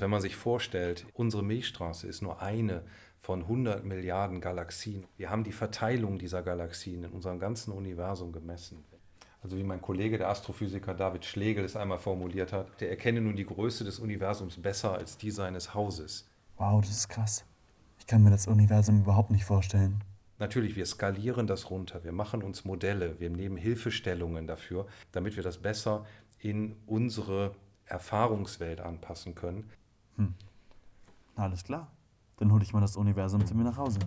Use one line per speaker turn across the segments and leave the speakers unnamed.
dass wenn man sich vorstellt, unsere Milchstraße ist nur eine von 100 Milliarden Galaxien. Wir haben die Verteilung dieser Galaxien in unserem ganzen Universum gemessen. Also wie mein Kollege, der Astrophysiker David Schlegel es einmal formuliert hat, der erkenne nun die Größe des Universums besser als die seines Hauses.
Wow, das ist krass. Ich kann mir das Universum überhaupt nicht vorstellen.
Natürlich, wir skalieren das runter, wir machen uns Modelle, wir nehmen Hilfestellungen dafür, damit wir das besser in unsere Erfahrungswelt anpassen können.
Hm. Alles klar. Dann hole ich mal das Universum zu mir nach Hause.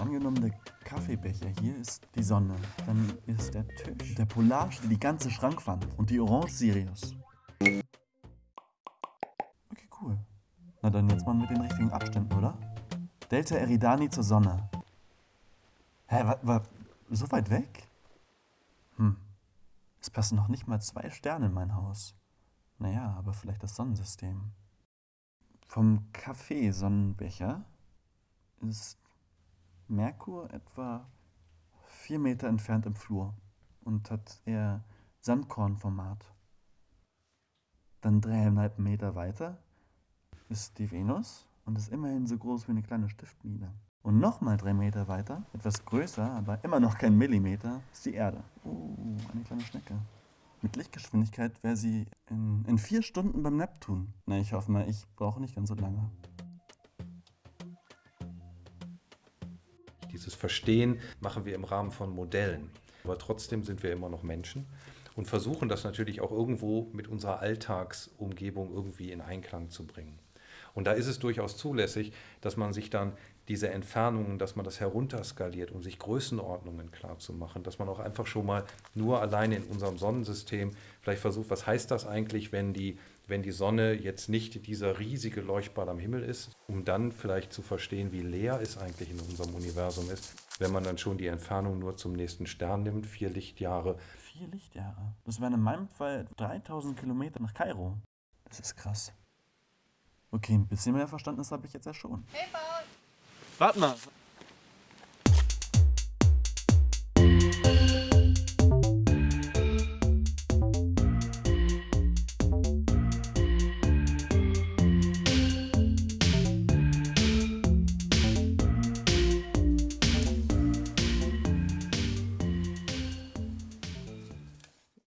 Angenommen, der Kaffeebecher hier ist die Sonne. Dann ist der Tisch der Polarstern, die ganze Schrankwand und die Orange Sirius. Okay, cool. Na dann jetzt mal mit den richtigen Abständen, oder? Delta Eridani zur Sonne. Hä, war, war so weit weg? Hm. Es passen noch nicht mal zwei Sterne in mein Haus. Naja, aber vielleicht das Sonnensystem. Vom Kaffeesonnenbecher ist Merkur etwa vier Meter entfernt im Flur und hat eher Sandkornformat. Dann dreieinhalb Meter weiter ist die Venus und ist immerhin so groß wie eine kleine Stiftmine. Und nochmal drei Meter weiter, etwas größer, aber immer noch kein Millimeter, ist die Erde. Oh, eine kleine Schnecke. Mit Lichtgeschwindigkeit wäre sie in, in vier Stunden beim Neptun. Na, ich hoffe mal, ich brauche nicht ganz so lange.
Dieses Verstehen machen wir im Rahmen von Modellen. Aber trotzdem sind wir immer noch Menschen und versuchen das natürlich auch irgendwo mit unserer Alltagsumgebung irgendwie in Einklang zu bringen. Und da ist es durchaus zulässig, dass man sich dann diese Entfernungen, dass man das herunterskaliert, um sich Größenordnungen klar zu machen, dass man auch einfach schon mal nur alleine in unserem Sonnensystem vielleicht versucht, was heißt das eigentlich, wenn die, wenn die Sonne jetzt nicht dieser riesige Leuchtball am Himmel ist, um dann vielleicht zu verstehen, wie leer es eigentlich in unserem Universum ist, wenn man dann schon die Entfernung nur zum nächsten Stern nimmt, vier Lichtjahre.
Vier Lichtjahre? Das wären in meinem Fall 3000 Kilometer nach Kairo. Das ist krass. Okay, ein bisschen mehr Verständnis habe ich jetzt ja schon.
Hey, Paul!
Warte mal.